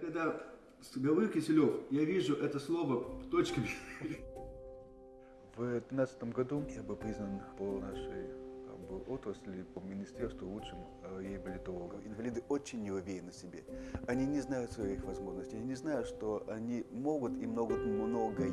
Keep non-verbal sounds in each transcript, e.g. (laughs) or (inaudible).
когда говорю Киселев, я вижу это слово точками. В 2015 году я был признан по нашей бы, отрасли, по министерству лучшим э, реабилитологом. Инвалиды очень не уверены в себе. Они не знают своих возможностей, они не знают, что они могут и могут многое.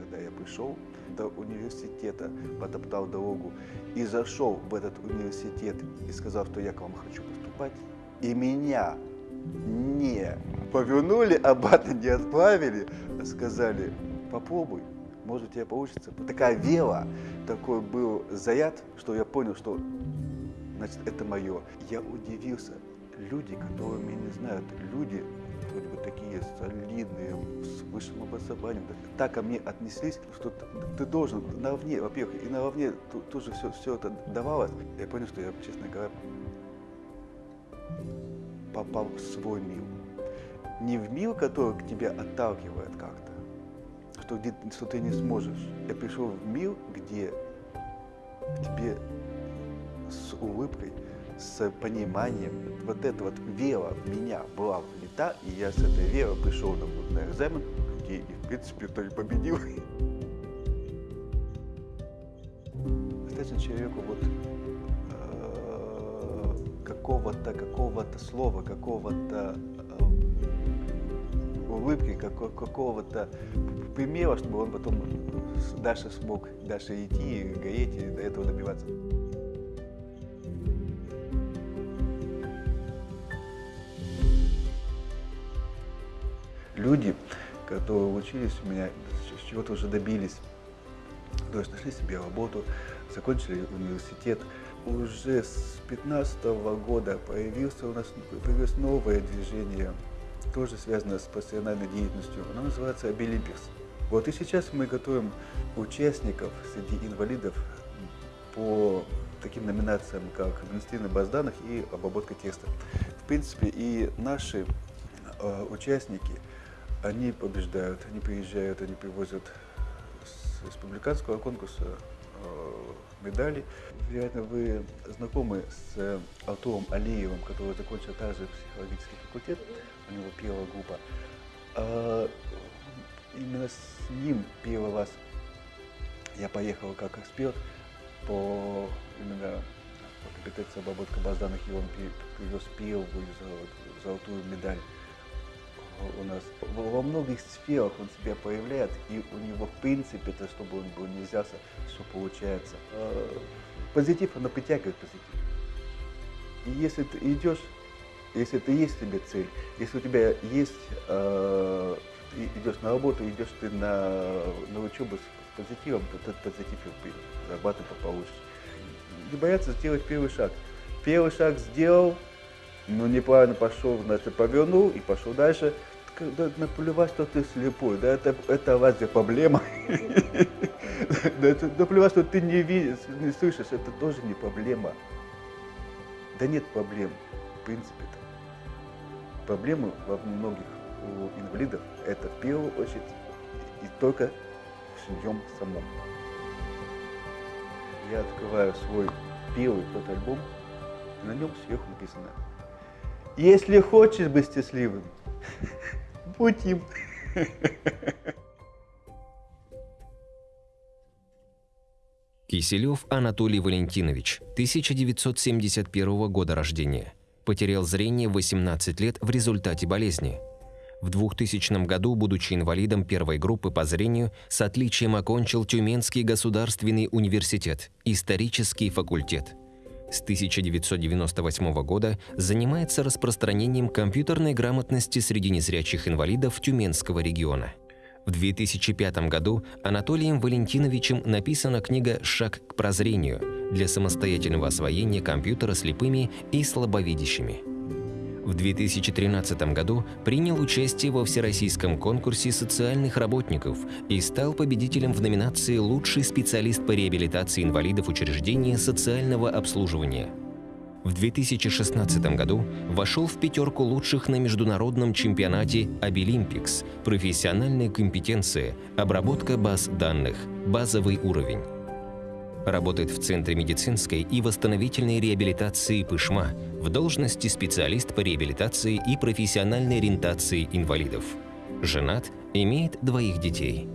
Когда я пришел до университета, потоптал дорогу и зашел в этот университет и сказал, что я к вам хочу поступать, и меня не повернули, обратно не отправили, сказали, попробуй, может у тебя получится. Такая вера, такой был заряд, что я понял, что значит это мое. Я удивился. Люди, которые меня не знают, люди вроде бы такие солидные, с высшим образованием, так ко мне отнеслись, что ты, ты должен наравне, во-первых, и наравне тоже все, все это давалось. Я понял, что я, честно говоря, попал в свой мир. Не в мир, который к тебе отталкивает как-то, что, что ты не сможешь. Я пришел в мир, где тебе с улыбкой, с пониманием, вот эта вот вера в меня была влита, и я с этой верой пришел на, на экзамен, где и, в принципе, то и победил. (laughs) Достаточно человеку вот какого-то какого-то слова, какого-то э, улыбки, какого-то примера, чтобы он потом дальше смог дальше идти, гореть и до этого добиваться. Люди, которые учились у меня, чего-то уже добились, то есть нашли себе работу, закончили университет, уже с 2015 года появился у нас появилось новое движение, тоже связанное с профессиональной деятельностью. Оно называется Обилимпикс. Вот и сейчас мы готовим участников среди инвалидов по таким номинациям, как административная база данных и обработка текста. В принципе, и наши э, участники, они побеждают, они приезжают, они привозят республиканского конкурса э, медали. Вероятно, вы знакомы с Артуром Алиевым, который закончил также психологический факультет, у него первая группа. А именно с ним первый раз я поехал как эксперт по именно по компетенции обработки баз данных, и он привез первую золотую медаль у нас во многих сферах он себя проявляет, и у него в принципе, то, чтобы он был не взялся, все получается. А, позитив, оно притягивает позитив. И если ты идешь, если ты есть тебе цель, если у тебя есть, э, идешь на работу, идешь ты на, на учебу с позитивом, то этот позитив зарабатывать получишь. Не бояться сделать первый шаг. Первый шаг сделал, но неправильно пошел, значит, повернул и пошел дальше. Когда наплевать, что ты слепой, да, это, это разве проблема? (laughs) Наплевать, что ты не видишь, не слышишь, это тоже не проблема. Да нет проблем, в принципе-то. Проблемы во многих у инвалидов это в первую очередь и только в нем самом. Я открываю свой первый фотоальбом, и на нем сверху написано если хочешь быть счастливым, (laughs) будь им. Киселев Анатолий Валентинович, 1971 года рождения. Потерял зрение 18 лет в результате болезни. В 2000 году, будучи инвалидом первой группы по зрению, с отличием окончил Тюменский государственный университет, исторический факультет – с 1998 года занимается распространением компьютерной грамотности среди незрячих инвалидов Тюменского региона. В 2005 году Анатолием Валентиновичем написана книга «Шаг к прозрению» для самостоятельного освоения компьютера слепыми и слабовидящими. В 2013 году принял участие во всероссийском конкурсе социальных работников и стал победителем в номинации «Лучший специалист по реабилитации инвалидов учреждения социального обслуживания». В 2016 году вошел в пятерку лучших на международном чемпионате Обилимпикс «Профессиональная компетенция, обработка баз данных, базовый уровень». Работает в Центре медицинской и восстановительной реабилитации Пышма в должности специалист по реабилитации и профессиональной ориентации инвалидов. Женат, имеет двоих детей.